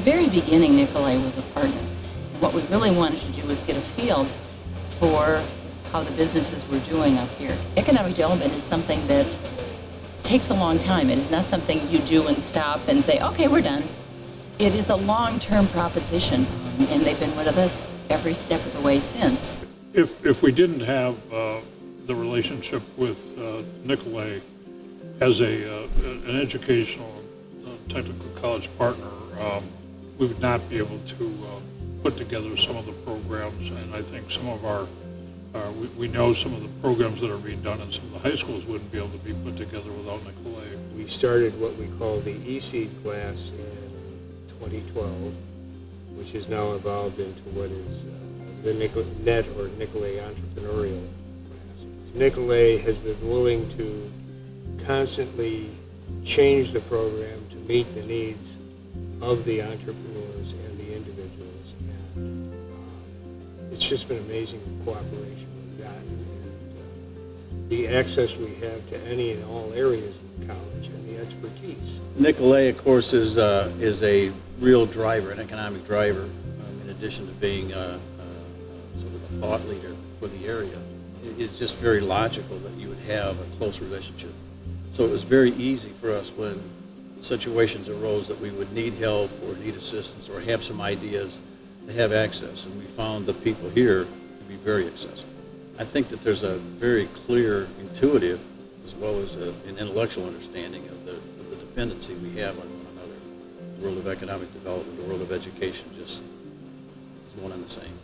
very beginning, Nicolet was a partner. What we really wanted to do was get a feel for how the businesses were doing up here. Economic development is something that takes a long time. It is not something you do and stop and say, okay, we're done. It is a long-term proposition, and they've been with us every step of the way since. If, if we didn't have uh, the relationship with uh, Nicolet as a, uh, an educational uh, technical college partner, um, we would not be able to uh, put together some of the programs, and I think some of our, uh, we, know some of the programs that are being done in some of the high schools wouldn't be able to be put together without Nicolet. We started what we call the ESEED class in 2012, which has now evolved into what is uh, the Nicol- NET or Nicolet Entrepreneurial class. Nicolet has been willing to constantly change the program to meet the needs of the entrepreneurs and the individuals. And uh, it's just been amazing the cooperation we've gotten and uh, the access we have to any and all areas of the college and the expertise. Nicolet, of course, is, uh, is a real driver, an economic driver, um, in addition to being uh, uh, sort of a thought leader for the area. It- It's just very logical that you would have a close relationship. So it was very easy for us when situations arose that we would need help or need assistance or have some ideas to have access. And we found the people here to be very accessible. I think that there's a very clear, intuitive, as well as a, an intellectual understanding of the, of the dependency we have on one another. The world of economic development, the world of education, just is one and the same.